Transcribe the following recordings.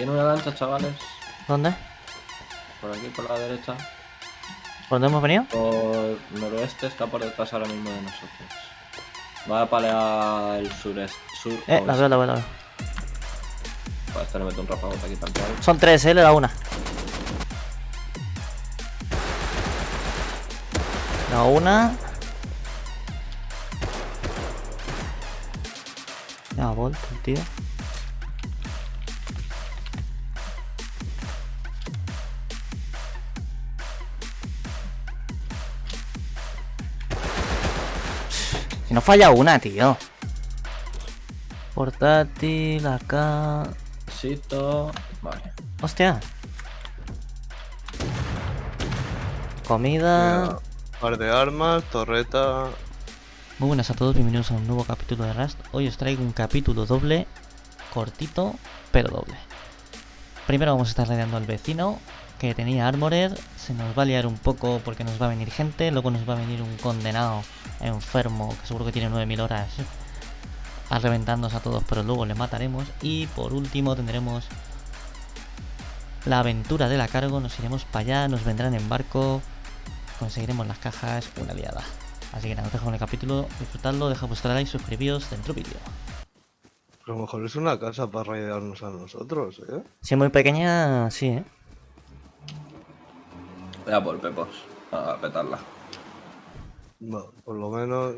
Viene una lancha, chavales. ¿Dónde? Por aquí, por la derecha. ¿Por dónde hemos venido? Por noroeste está por detrás ahora mismo de nosotros. Va a palear el sureste. Sur, Eh, la veo, la veo, la veo. Para este le meto un rafagote aquí tal cual. Son tres, eh, le da una. Le da una. Ya vuelto el tío. Si no falla una, tío. Portátil, acá. Besito. Vale. Hostia. Comida. Par de armas, torreta. Muy buenas a todos, bienvenidos a un nuevo capítulo de Rust. Hoy os traigo un capítulo doble, cortito, pero doble. Primero vamos a estar raideando al vecino, que tenía Armored. Se nos va a liar un poco porque nos va a venir gente. Luego nos va a venir un condenado enfermo, que seguro que tiene 9000 horas, a reventarnos a todos, pero luego le mataremos. Y por último tendremos la aventura de la cargo. Nos iremos para allá, nos vendrán en barco. Conseguiremos las cajas, una liada. Así que nada, os dejo con el capítulo, disfrutadlo, deja vuestra like, suscribíos dentro vídeo. A lo mejor es una casa para raidearnos a nosotros, ¿eh? Si es muy pequeña, sí, ¿eh? Voy a por pepos. A petarla. Bueno, por lo menos.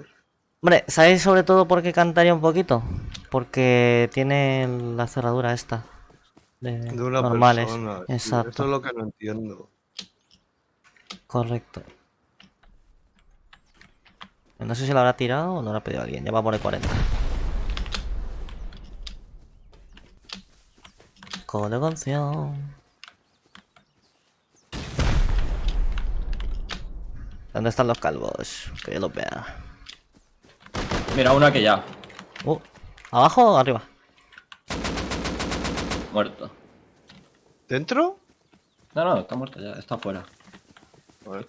Hombre, ¿sabéis sobre todo por qué cantaría un poquito? Porque tiene la cerradura esta. De, De una normales. persona. Exacto, Eso es lo que no entiendo. correcto. No sé si lo habrá tirado o lo habrá pedido alguien. Ya va por el 40. Colegonción. ¿Dónde están los calvos? Que yo los vea. Mira, una que ya. Uh, ¿Abajo o arriba? Muerto. ¿Dentro? No, no, está muerto ya. Está fuera. Vale.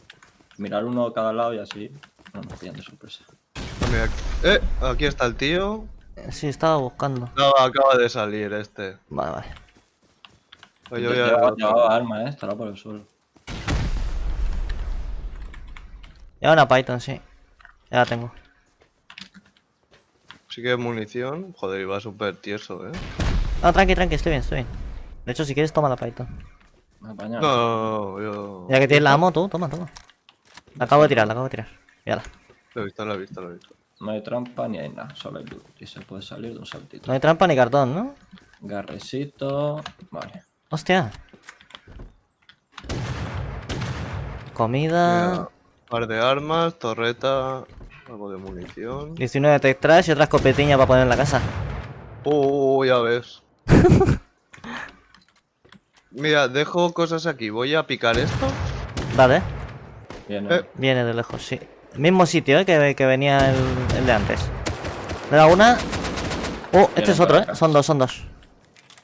Mirar uno a cada lado y así. No nos pillan de sorpresa. Aquí- Eh, aquí está el tío. Sí, estaba buscando. No, acaba de salir este. Vale, vale. Oye, oye, Llevaba, arma, eh. Estará por el suelo. Lleva una Python, sí. Ya la tengo. Sí que munición. Joder, iba súper tieso, ¿eh? No, tranqui, tranqui, estoy bien, estoy bien. De hecho, si quieres, toma la Python. Me apaña. No, no, no, yo. Ya que tienes la amo, tú, toma, toma. La acabo de tirar, la acabo de tirar. Mírala. Lo he visto, lo he visto, lo he visto. No hay trampa ni hay nada. Solo hay loot. Y se puede salir de un saltito. No hay trampa ni cartón, ¿no? Garrecito. Vale. Hostia. Comida. Mira, par de armas, torreta. Algo de munición. 19 tech trash y otra escopetiña para poner en la casa. Oh, ya ves. Mira, dejo cosas aquí. Voy a picar esto. Vale. Viene. Eh. Viene de lejos, sí. Mismo sitio, ¿eh? Que, que venía el, el de antes. Le da una. Oh, este Viene es otro, ¿eh? Son dos, son dos.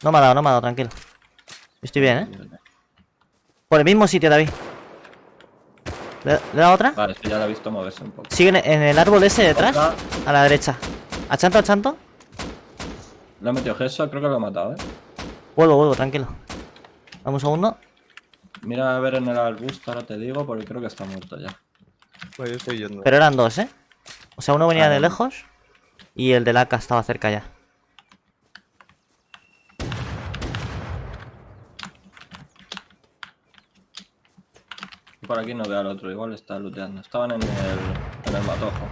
No me ha dado, no me ha dado, tranquilo. Estoy bien, ¿eh? Por el mismo sitio, David. ¿Le, le da otra? Vale, esto ya lo he visto moverse un poco. Sigue en, en el árbol ese detrás. Otra. A la derecha. ¿A chanto, a chanto? Le he metido gesso, creo que lo he matado, eh. Vuelvo, vuelvo, tranquilo. Dame un segundo. Mira a ver en el arbusto, ahora te digo, porque creo que está muerto ya. Pues yo estoy yendo. Pero eran dos, ¿eh? O sea, uno venía Ah, de no. lejos y el del AK estaba cerca ya. Por aquí no veo al otro, igual está looteando. Estaban en el, en el matojo.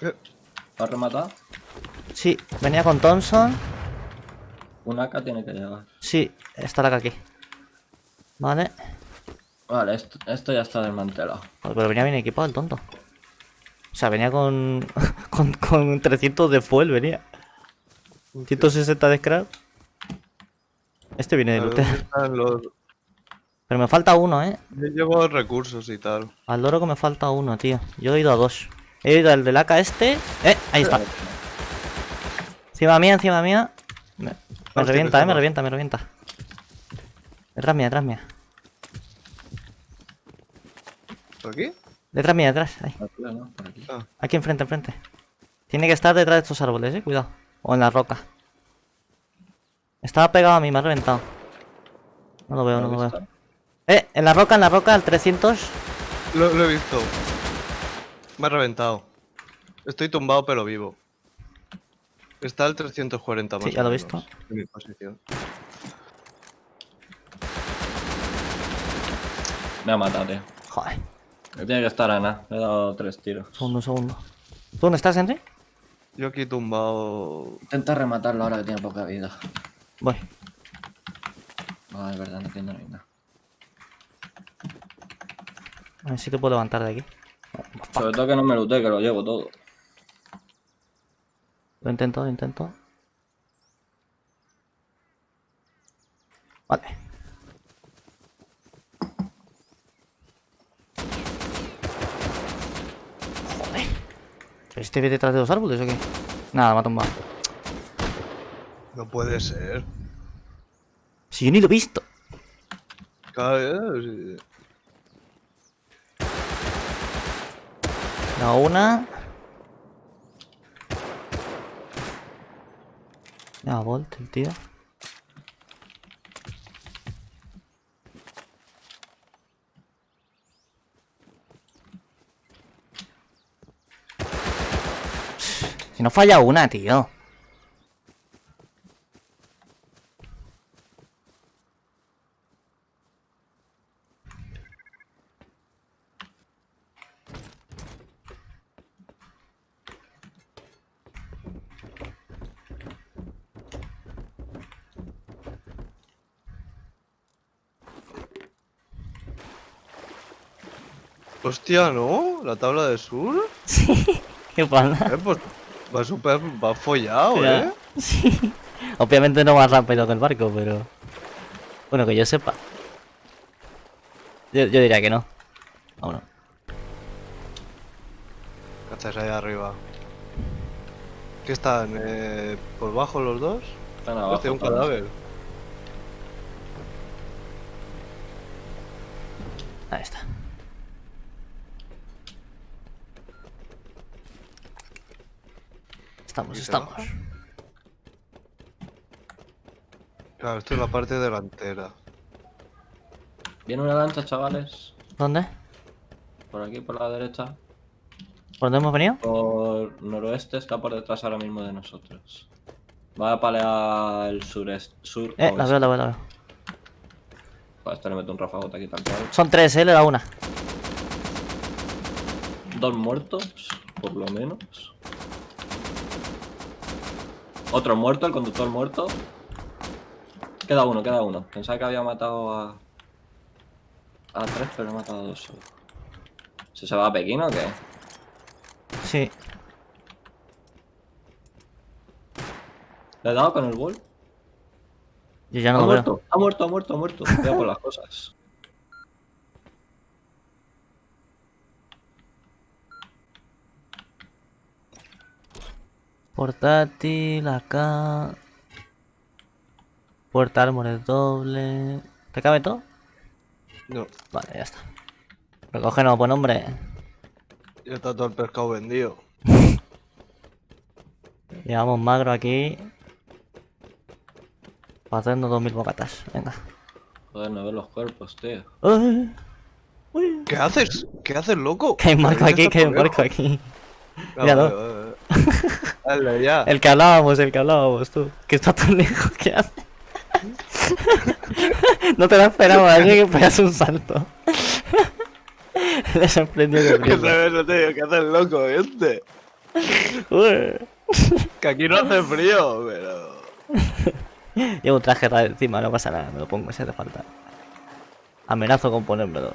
Eh, ¿Lo has rematado? Sí, venía con Thompson. Un AK tiene que llegar. Sí, está la AK aquí. Vale. Vale, esto, esto ya está desmantelado. Pero venía bien equipado el tonto. O sea, venía con, con, con 300 de fuel, venía. 160 de scrap. Este viene de los- Pero me falta uno, ¿eh? Yo llevo recursos y tal. Al loro que me falta uno, tío. Yo he ido a dos. He ido al del AK este. ¡Eh! Ahí está. Encima mía, encima mía. Me, me Hostia, revienta, eh, me revienta, me revienta. Detrás mía, detrás mía. ¿Por aquí? Detrás mía, detrás. Ahí. Ah, Aquí enfrente, enfrente. Tiene que estar detrás de estos árboles, eh. Cuidado. O en la roca. Estaba pegado a mí, me ha reventado. No lo veo, no ¿Lo veo. Eh, en la roca, en la roca, al 300. Lo, lo he visto. Me ha reventado. Estoy tumbado pero vivo. Está al 340 más Sí, ya lo he visto. En mi posición. Me ha matado, tío. Joder, Me tiene que estar Ana. Le he dado tres tiros. segundo, segundo. ¿Tú dónde estás, Henry? Yo aquí tumbado. Intenta rematarlo ahora que tiene poca vida. Voy. No, es verdad, no tiene nada. A ver si te puedo levantar de aquí. Sobre todo que no me lute, que lo llevo todo. Lo intento, lo intento. Vale. Joder. ¿Este ve detrás de los árboles o qué? Nada, me ha tumbado. No puede ser. Si yo ni lo he visto. Claro, sí. Una. Ya, Volt, el tío. Si no falla una, tío. Hostia, ¿no? La tabla de sur. ¿Qué pasa? Eh, pues va súper. Va follado, Ya. ¿eh? Sí. Obviamente no más rápido que el barco, pero. Bueno, que yo sepa. Yo, yo diría que no. Vámonos. Cachas ahí arriba. ¿Qué están? Eh, ¿Por bajo los dos? Están abajo. Hostia, un todos. cadáver. Ahí está. Estamos, ¿Y se estamos. Claro, esto es la parte delantera. Viene una lancha, chavales. ¿Dónde? Por aquí, por la derecha. ¿Por dónde hemos venido? Por noroeste está por detrás ahora mismo de nosotros. Va a palear el sureste. Sur Eh, la veo, la veo, la veo. Este le meto un rafagote aquí tal cual. Son tres, eh, le da una. Dos muertos, por lo menos. Otro muerto, el conductor muerto. Queda uno, queda uno. Pensaba que había matado a. A tres, pero he matado a dos solo. ¿Se se va a Pekín o qué? Sí. ¿Le he dado con el bol? Yo ya ha no lo muerto, veo. ha muerto, ha muerto, ha muerto. Cuidado por las cosas. Portátil, acá. Puerta árboles doble. ¿Te cabe todo? No, Vale, ya está. Recógenos, buen hombre. ya está todo el pescado vendido. Llevamos magro aquí. Para hacernos 2000 bocatas. Venga. Joder, no veo los cuerpos, tío. Uy, uy. ¿Qué haces? ¿Qué haces, loco? Que hay ¿Qué aquí, que hay lejos? aquí. Míralo. Dale, ya. El que hablábamos, el que hablábamos, tú. Que está tan lejos, ¿qué hace? no te lo esperaba, así que pegas un salto. Le sorprendió que Que sabes, no te digo, ¿qué haces, loco, este? Que aquí no hace frío, pero... Llevo un traje ra- encima, no pasa nada, me lo pongo si hace falta. Amenazo con ponérmelo.